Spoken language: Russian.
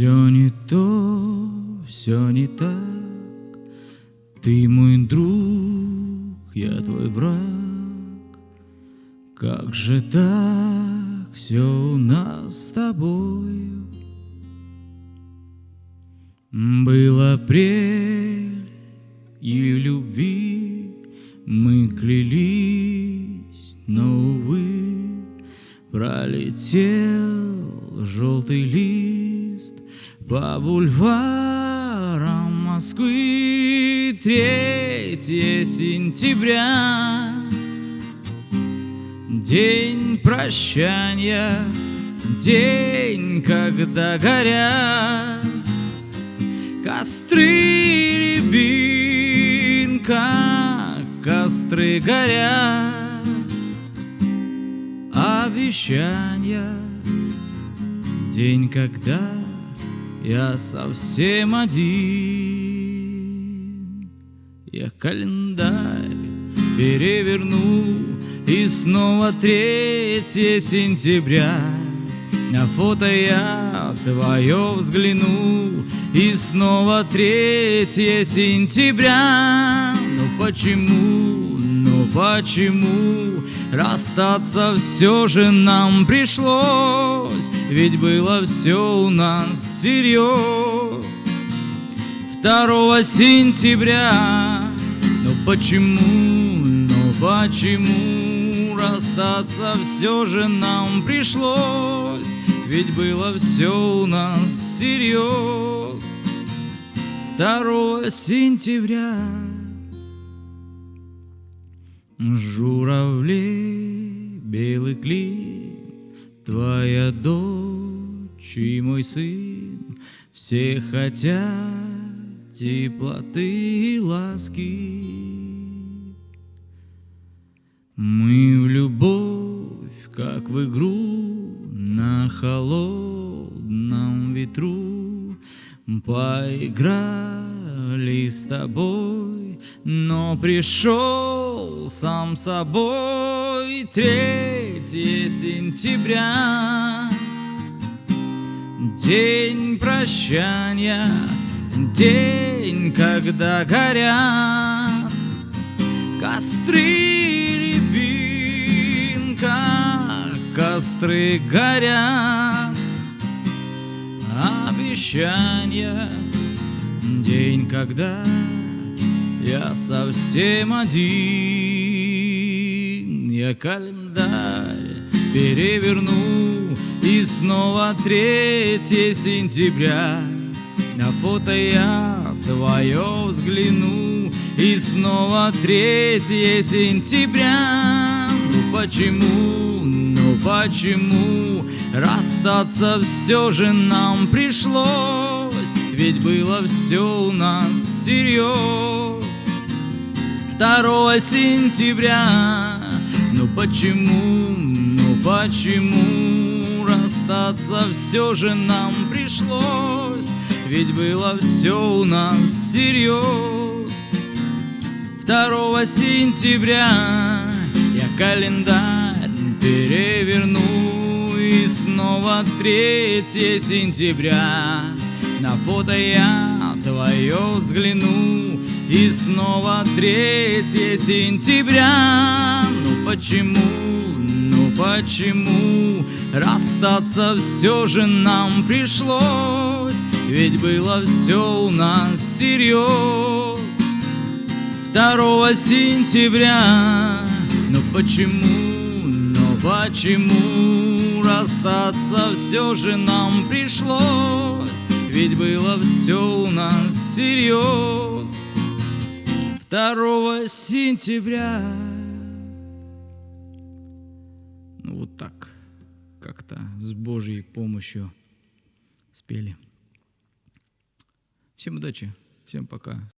Все не то, все не так. Ты мой друг, я твой враг. Как же так все у нас с тобою? Был апрель, и любви мы клялись, но, увы, пролетел желтый лист по бульварам Москвы. Третье сентября, день прощания, день, когда горят Костры рябинка, костры горят, Обещания, день, когда я совсем один. Я календарь переверну, и снова третье сентября. На фото я твое взгляну, и снова третье сентября Ну почему, ну почему Расстаться все же нам пришлось Ведь было все у нас всерьез Второго сентября. Ну почему, ну почему Расстаться все же нам пришлось? Ведь было все у нас всерьез 2 сентября. Журавли, белый клин Твоя дочь и мой сын Все хотят теплоты и ласки. Мы в любовь, как в игру на холодном ветру. Поиграли с тобой, но пришел сам собой. Третье сентября День прощания, день, когда горят Костры рябинка, костры горят. Обещания, день, когда я совсем один Я календарь переверну. И снова третье сентября. На фото я твое взгляну. И снова третье сентября. Ну почему, ну почему? Расстаться все же нам пришлось. Ведь было все у нас всерьез 2 сентября. Ну почему, почему Расстаться все же нам пришлось? Ведь было все у нас всерьез 2 сентября Я календарь переверну И снова 3 сентября. На фото я твое взгляну И снова 3 сентября. Ну почему, почему Расстаться все же нам пришлось? Ведь было все у нас всерьез 2 сентября Ну почему, ну почему Расстаться все же нам пришлось? Ведь было все у нас всерьез 2 сентября так как-то с Божьей помощью спели. Всем удачи, всем пока.